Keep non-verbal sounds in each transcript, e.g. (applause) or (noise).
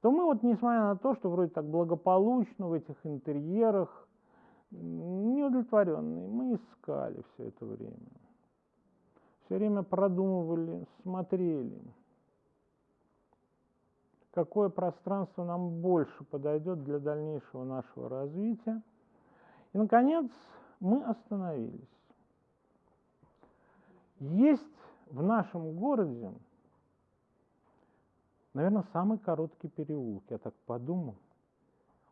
то мы вот, несмотря на то, что вроде так благополучно в этих интерьерах, неудовлетворенные, мы искали все это время. Все время продумывали, смотрели, какое пространство нам больше подойдет для дальнейшего нашего развития. И, наконец, мы остановились. Есть в нашем городе, наверное, самый короткий переулок, я так подумал.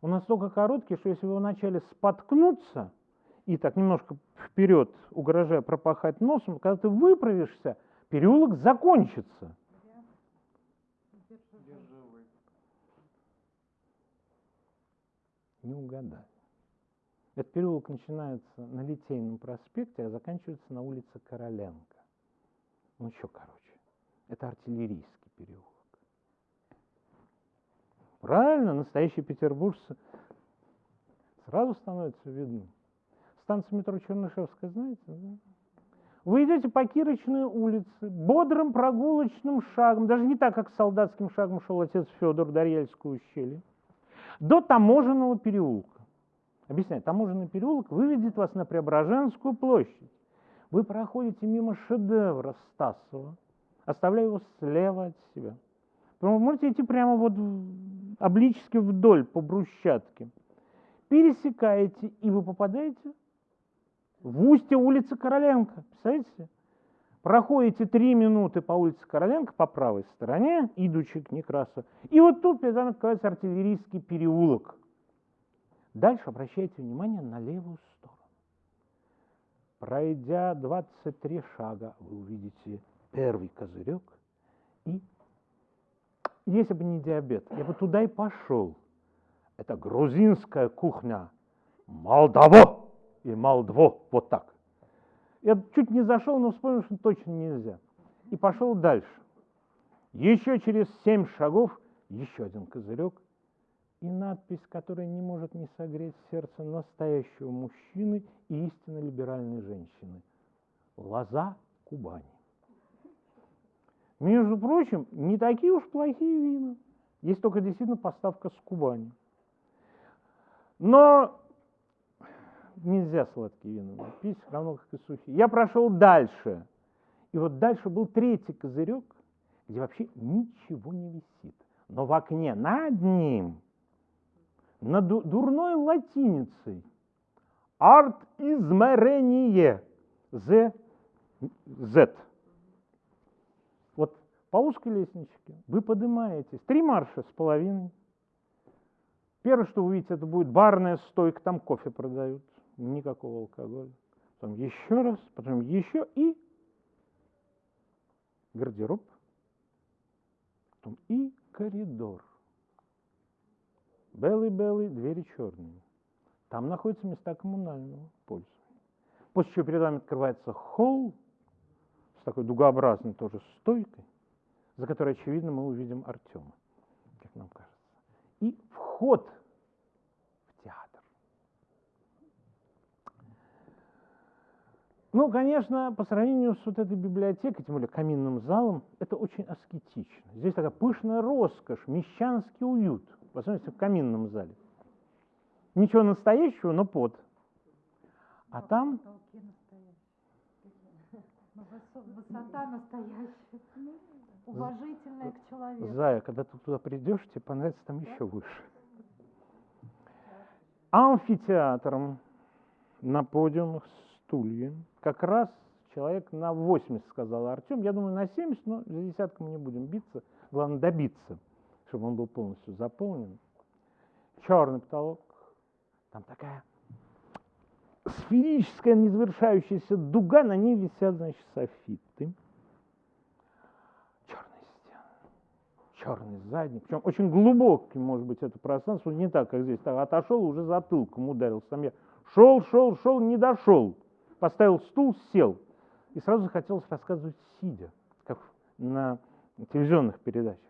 Он настолько короткий, что если вы вначале споткнуться и так немножко вперед, угрожая пропахать носом, когда ты выправишься, переулок закончится. Не угадали. Этот переулок начинается на Литейном проспекте, а заканчивается на улице Короленко. Ну, еще короче. Это артиллерийский переулок. Правильно, настоящие петербуржцы сразу становится видно. Станция метро Чернышевская, знаете, да? Вы идете по Кирочной улице, бодрым прогулочным шагом, даже не так, как солдатским шагом шел отец Федор Дарьяльское ущелье, до таможенного переулка. Объясняю, таможенный переулок выведет вас на Преображенскую площадь. Вы проходите мимо шедевра Стасова, оставляя его слева от себя. Вы можете идти прямо вот облически вдоль по брусчатке. Пересекаете, и вы попадаете в устье улицы Короленко. Представляете? Проходите три минуты по улице Короленко по правой стороне, идучи к Некрасу. И вот тут перед вами открывается артиллерийский переулок. Дальше обращайте внимание на левую сторону. Пройдя 23 шага, вы увидите первый козырек. И если бы не диабет, я бы туда и пошел. Это грузинская кухня. Молдово! и Молдво, вот так. Я чуть не зашел, но вспомнил, что точно нельзя. И пошел дальше. Еще через семь шагов еще один козырек и надпись, которая не может не согреть сердце настоящего мужчины и истинно либеральной женщины. Лоза Кубани. Между прочим, не такие уж плохие вина. Есть только действительно поставка с Кубани. Но нельзя сладкие вина пить, равно как и сухие. Я прошел дальше. И вот дальше был третий козырек, где вообще ничего не висит. Но в окне над ним, на дурной латиницей, арт измерение, Z, Z. По узкой лестничке вы поднимаетесь, три марша с половиной. Первое, что вы увидите, это будет барная стойка, там кофе продают никакого алкоголя. Потом еще раз, потом еще и гардероб, потом и коридор. Белый-белый, двери черные. Там находятся места коммунального пользования. После чего перед вами открывается холл с такой дугообразной тоже стойкой, за которой, очевидно, мы увидим Артема, как нам кажется. И вход Ну, конечно, по сравнению с вот этой библиотекой, тем более каминным залом, это очень аскетично. Здесь такая пышная роскошь, мещанский уют, в особенности в каминном зале. Ничего настоящего, но под. А там... (laughs) Высота настоящая, уважительная к человеку. Зая, когда ты туда придешь, тебе понравится там еще выше. Амфитеатром на подиумах стулья. Как раз человек на 80, сказал Артем. Я думаю, на 70, но за десятку мы не будем биться. Главное добиться, чтобы он был полностью заполнен. Черный потолок. Там такая сферическая, незавершающаяся дуга, на ней висят, значит, софиты. Черные стены, черный задник. Причем очень глубокий, может быть, это пространство, не так, как здесь. Так, отошел, уже затылком ударился. Там я шел, шел, шел, не дошел поставил стул, сел. И сразу захотелось рассказывать сидя, как на телевизионных передачах.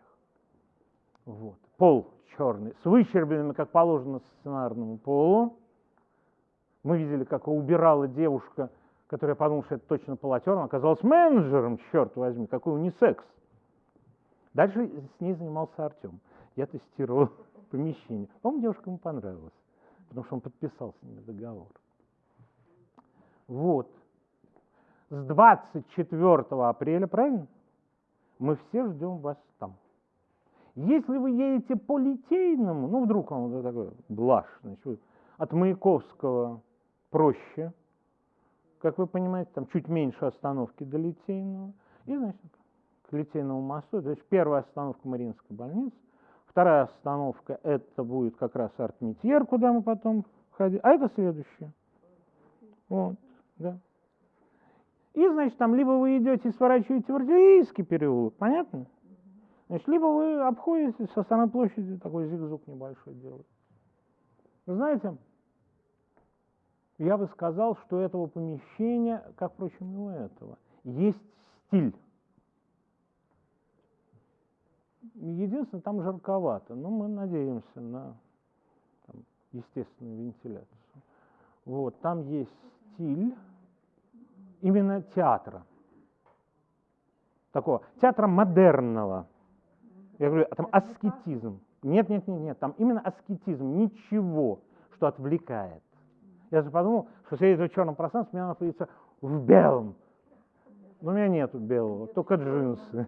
Вот. Пол черный, с выщербленными, как положено, сценарному полу. Мы видели, как убирала девушка, которая подумала, что это точно полотер, она оказалась менеджером, черт возьми, какой унисекс. Дальше с ней занимался Артем. Я тестировал (laughs) помещение. По-моему, девушкам понравилось, потому что он подписал с ними договор. Вот. С 24 апреля, правильно? Мы все ждем вас там. Если вы едете по Литейному, ну, вдруг вот такой блажь, значит, от Маяковского проще, как вы понимаете, там чуть меньше остановки до Литейного, и, значит, к Литейному мосту, то есть первая остановка Мариинская больница, вторая остановка это будет как раз Артмитьер, куда мы потом ходили, а это следующее. Вот, да. И, значит, там либо вы идете и сворачиваете в артиллерийский переулок, понятно? Значит, либо вы обходите со стороны площади, такой зигзаг небольшой делаете. Вы знаете, я бы сказал, что этого помещения, как, впрочем, и у этого, есть стиль. Единственное, там жарковато, но мы надеемся на там, естественную вентиляцию. Вот, там есть стиль именно театра. Такого театра модерного. Я говорю, а там аскетизм. Нет, нет, нет, нет, там именно аскетизм, ничего, что отвлекает. Я же подумал, что сидеть в черном пространстве, мне надо находиться в белом. Но у меня нету белого, только джинсы.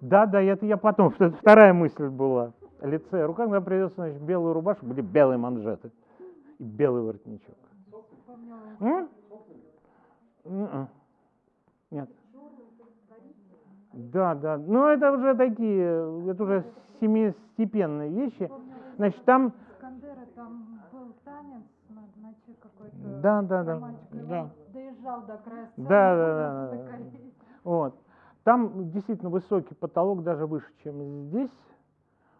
Да, да, это я потом, вторая мысль была. Лице, рука, когда придется, значит, белую рубашку, были белые манжеты и белый воротничок. М? М-м. Нет. Да, да. Ну, это уже такие, это уже семистепенные вещи. Значит, там... Да, да, да, да. Доезжал до края. Да, да, да. Вот. Там действительно высокий потолок, даже выше, чем здесь.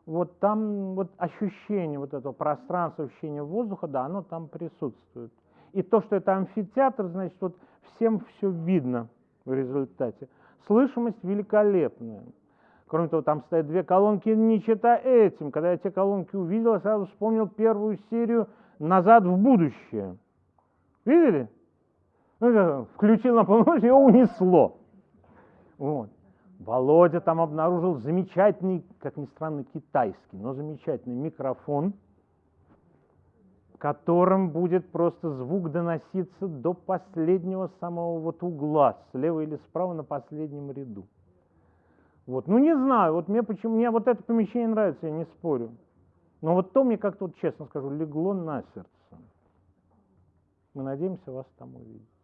Вот там вот ощущение вот этого пространства, ощущение воздуха, да, оно там присутствует. И то, что это амфитеатр, значит, вот всем все видно в результате. Слышимость великолепная. Кроме того, там стоят две колонки, не читая этим. Когда я те колонки увидел, я сразу вспомнил первую серию «Назад в будущее». Видели? Ну, включил на полночь, (laughs) его унесло. Вот. Володя там обнаружил замечательный, как ни странно, китайский, но замечательный микрофон, которым будет просто звук доноситься до последнего самого вот угла, слева или справа на последнем ряду. Вот. Ну, не знаю, вот мне почему, мне вот это помещение нравится, я не спорю. Но вот то мне как-то, вот честно скажу, легло на сердце. Мы надеемся вас там увидеть.